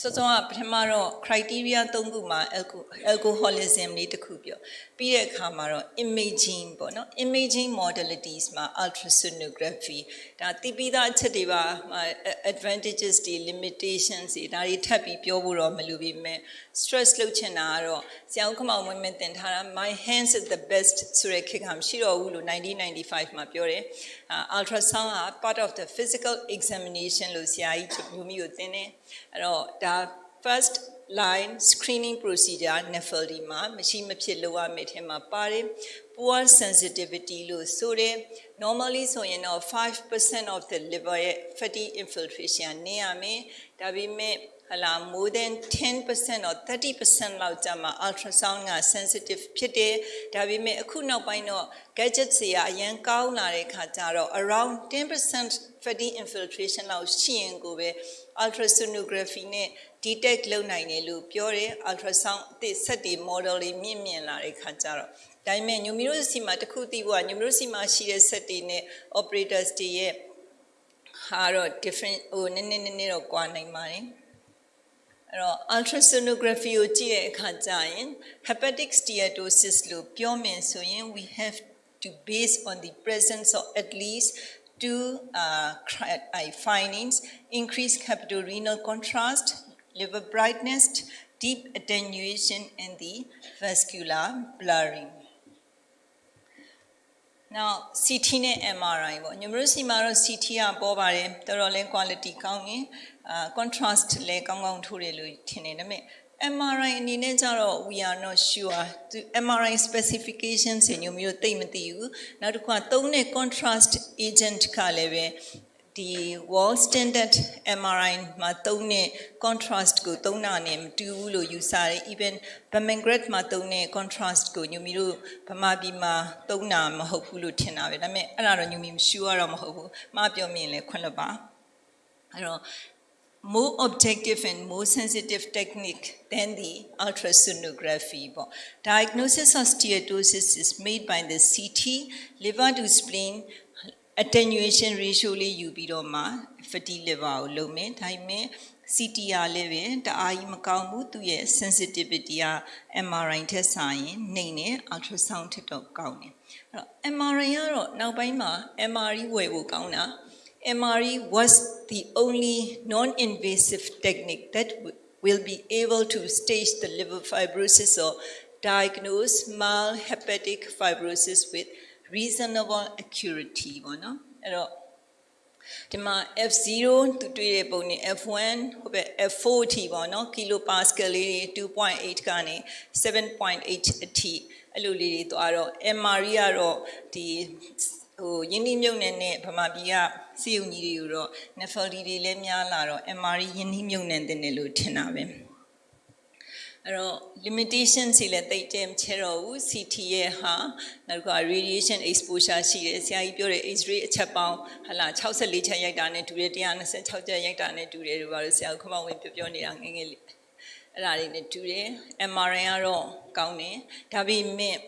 စောစောကပထမတော့ criteria ၃ခုမှာ alco- alcoholism လေးတစ်ခုပြောပြီးတဲ့အခါမှာတော့ imaging ပေါ့နော် imaging modalities မှာ ultrasonography ဒါသိပြီးသားအချက်တွေပါဟို advantages တွေ limitations တွေဒါတွေထပ်ပြီးပြောဖို့တော့မလိုပေမဲ့ stress လုပ်ချင်တာကတော့ဆရာဦးခမောင်မွေးမင်းတင်ထားတာ my hands is the best ဆိုတဲ့ခေတ်ကမရှိတော့ဘူးလို့1995မှာပြောတယ်အာ ultrasound က part of the physical examination လို့ဆရာကြီးမျိုးမျိုးကိုသင်တယ်အဲ့တော့ ဒါ first line screening procedure NAFLD မှာမရှိမဖြစ်လိုရမယ့်ထဲမှာပါတယ် poor sensitivity လို့ဆိုတယ် normally ဆိုရင်တော့5% of the liver ရဲ့ fatty infiltration နေရမယ်ဒါပေမဲ့ ဟလာ more than 10% or 30%လောက်ကြာမှ ultrasound က sensitive ဖြစ်တယ်ဒါပေမဲ့အခုနောက်ပိုင်းတော့ gadgets တွေကအရင်ကောင်းလာတဲ့ခါကျတော့ around 10% fatty infiltration လောက်ရှိရင်ကိုပဲ ultrasonography နဲ့ detect လုပ်နိုင်တယ်လို့ပြောတယ် ultrasound အသစ်ဆက်တွေ model တွေမြင့်မြင့်လာတဲ့ခါကျတော့ဒါပေမဲ့ညိုမီတို့စီမှာတစ်ခုသိဖို့ကညိုမီတို့စီမှာရှိတဲ့ဆက်တွေနဲ့ operators တွေရဲ့ဟာတော့ different ဟိုနည်းနည်းနည်းနည်းတော့ကွာနိုင်ပါတယ်အဲ့ တော့ ultrasonography ကိုကြည့်တဲ့အခါကျရင် hepatic steatosis လို့ပြောမယ်ဆိုရင် we have to base on the presence of at least two uh, cri- uh, findings increased capitorenal contrast liver brightness deep attenuation and the vascular blurring Now CT နဲ့ MRI ပေါ့ညမျိုးစီမှာတော့ CT ကပေါ်ပါတယ်တော်တော်လေး quality ကောင်းရင်အာ contrast လည်းကောင်းကောင်းထိုးတယ်လို့ထင်တယ်ဒါပေမဲ့ MRI အနေနဲ့ကျတော့ we are not sure သူ MRI specifications ညမျိုးသိမသိဘူးနောက်တစ်ခုကသုံးတဲ့ contrast agent ကလည်းပဲ ဒီ wall standard MRI မှာသုံးတဲ့ contrast ကိုသုံးတာနဲ့မတူဘူးလို့ယူဆတယ် even Bamengret မှာသုံးတဲ့ contrast ကိုညူမီတို့ဗမာပြည်မှာသုံးတာမဟုတ်ဘူးလို့ထင်တာပဲဒါပေမဲ့အဲ့ဒါတော့ညူမီမရှူရတော့မဟုတ်ဘူးမှားပြောမြင်လဲခွင့်လွှတ်ပါအဲ့တော့ more objective and more sensitive technique than the ultrasonography ပေါ့ diagnosis of steatosis is made by the CT liver to spleen attenuation ratio လေးယူပြီးတော့မှ fatty liver ကိုလုပ်မယ်ဒါပေမဲ့ CTR လည်းပဲတအားကြီးမကောင်းဘူးသူရဲ့ sensitivity က MRI ထက်စာရင်နှိမ့်နေ ultrasound ထက်တော့ကောင်းတယ်အဲ့တော့ MRI ကတော့နောက်ပိုင်းမှာ MRI ဝယ်ဖို့ကောင်းတာ MRI was the only non-invasive technique that w- will be able to stage the liver fibrosis or diagnose mild hepatic fibrosis with reasonable accuracy ပေါ့နော်အဲ့တော့ဒီမှာ F0 သူတွေ့တဲ့ပုံနဲ့ F1 ဟိုဘက် F4 အထိပေါ့နော်ကီလိုပါစကယ်လေးတွေ2.8ကနေ7.8အထိအဲ့လိုလေးတွေသွားတော့ MRI ကတော့ဒီဟိုယင်းနှိမ့်မြုပ်နယ်နဲ့ဗမာပြည်ကစီယုံကြီးတွေကိုတော့ nephrology တွေလည်းများလာတော့ MRI ယင်းနှိမ့်မြုပ်နယ်တင်တယ်လို့ထင်တာပဲ အဲ့တော့ limitation စီလည်းတိတ်တယ်မချဲတော့ဘူး CT ရဲ့ဟာနောက်က radiation exposure ရှိတယ်ဆရာကြီးပြောတဲ့ X-ray အချက်ပေါင်းဟလာ64ချက်ရိုက်တာနဲ့တူတယ်126ချက်ရိုက်တာနဲ့တူတယ်လို့ပါလို့ဆရာကခမောင်ဝင်ပြောပြောနေတာငယ်ငယ်လေးအဲ့ဒါလေးနဲ့တူတယ် MRI ကတော့ကောင်းတယ်ဒါပေမဲ့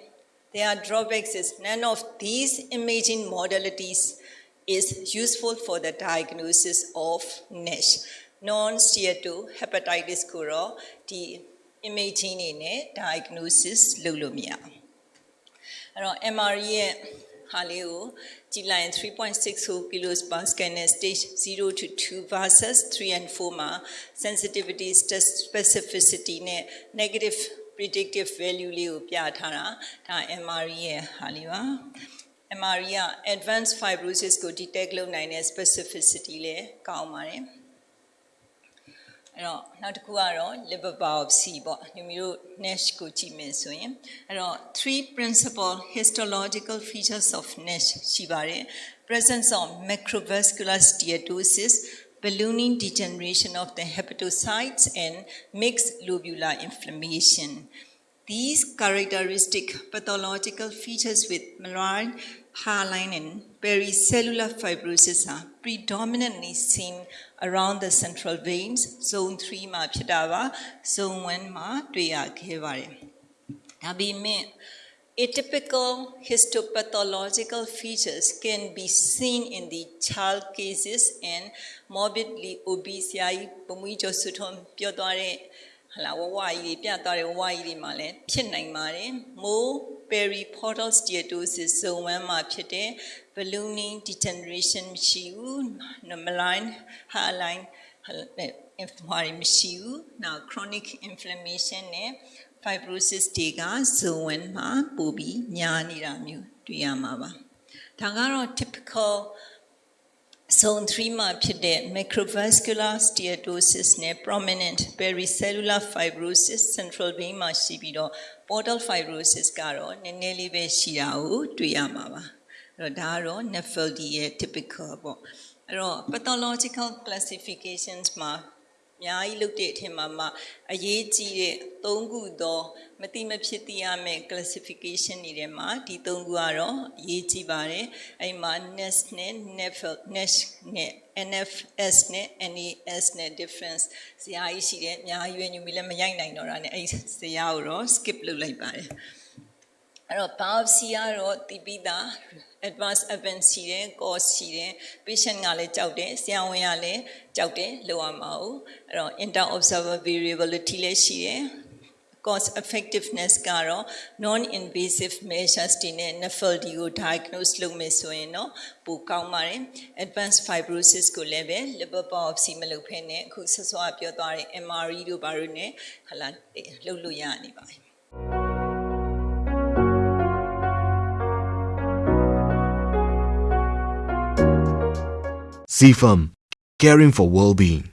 there are drawbacks is none of these imaging modalities is useful for the diagnosis of NASH non-steatohepatitis ကိုတော့ဒီ imaging နေနဲ့ diagnosis လုပ်လို့မရဘူးအဲ့တော့ MRI ရဲ့ဟာလေးကိုကြည့်လိုက်ရင်3.60 kilos per scan နဲ့ stage 0 to 2 versus 3 and 4မှာ sensitivity specificity နဲ့ negative predictive value လေးကိုပြထားတာဒါ MRI ရဲ့ဟာလေးပါ MRI က advanced fibrosis ကို detect လုပ်နိုင်တဲ့ specificity လည်းကောင်းပါတယ် အဲ့တော့နောက်တစ်ခုကတော့ liver biopsy three principal histological features of NASH presence of macrovesicular steatosis ballooning degeneration of the hepatocytes and mixed lobular inflammation these characteristic pathological features with Mallory, hyaline, and pericellular fibrosis are predominantly seen around the central veins, zone 3 မှာဖြစ်တာပါ zone 1မှာတွေ့ရခဲ့ပါတယ်။ဒါပေမဲ့ atypical histopathological features can be seen in the child cases and morbidly obese ဟလာဝဝကြီးတွေပြသွားတဲ့ဝဝကြီးတွေမှာလည်းဖြစ်နိုင်ပါတယ် more periportal steatosis zone 1မှာဖြစ်တဲ့ ballooning degeneration မရှိဘူး malign hairline အင်ဖမာရီမရှိဘူး။ now chronic inflammation နဲ့ fibrosis တွေက zone 1မှာပိုပြီးများနေတာမျိုးတွေ့ရမှာပါ။ဒါကတော့ typical Zone 3မှာဖြစ်တဲ့ macrovesicular steatosis နဲ့ prominent pericellular fibrosis central vein မှာရှိပြီးတော့ portal fibrosis ကတော့နည်းနည်းလေးပဲရှိတာကိုတွေ့ရမှာပါ။အဲ့တော့ဒါကတော့ oh, Rodaro, ရဲ့ typical ပေါ့။အဲ့တော့ pathological classifications မှာ အများကြီးလုပ်တဲ့အထင်မှာမှအရေးကြီးတဲ့၃ခုသောမတိမဖြစ်သိရမယ့် classification တွေထဲမှာဒီ၃ခုကတော့အရေးကြီးပါတယ်အဲ့မှာ NEST နဲ့ NEFL NESH နဲ့ NFS နဲ့ NAS နဲ့ difference ဇာတ်ကြီးရှိတယ်အများကြီးပဲညူမီလည်းမရိုက်နိုင်တော့တာနဲ့အဲ့ဇာတ်ကိုတော့ skip လုပ်လိုက်ပါတယ် အဲ့တော့ biopsy ကတော့တည်ပြီးသား advanced event ရှိတယ် cause ရှိတယ် patient ကလည်းကြောက်တယ်ဆရာဝန်ကလည်းကြောက်တယ်လောက်ရမှာ哦အဲ့တော့ inter observer variability လည်းရှိတယ် cost effectiveness ကတော့ non invasive measures တွေနဲ့ NAFLD ကို diagnose လုပ်မယ်ဆိုရင်တော့ပိုကောင်းပါတယ် advanced fibrosis ကိုလည်းပဲ liver biopsy မလုပ်ဖ ೇನೆ အခုဆောစောပြောသွားတဲ့ MRE တို့ဘာလို့ ਨੇ ဟလာလုပ်လို့ရနေပါပြီ CFAM, caring for well-being.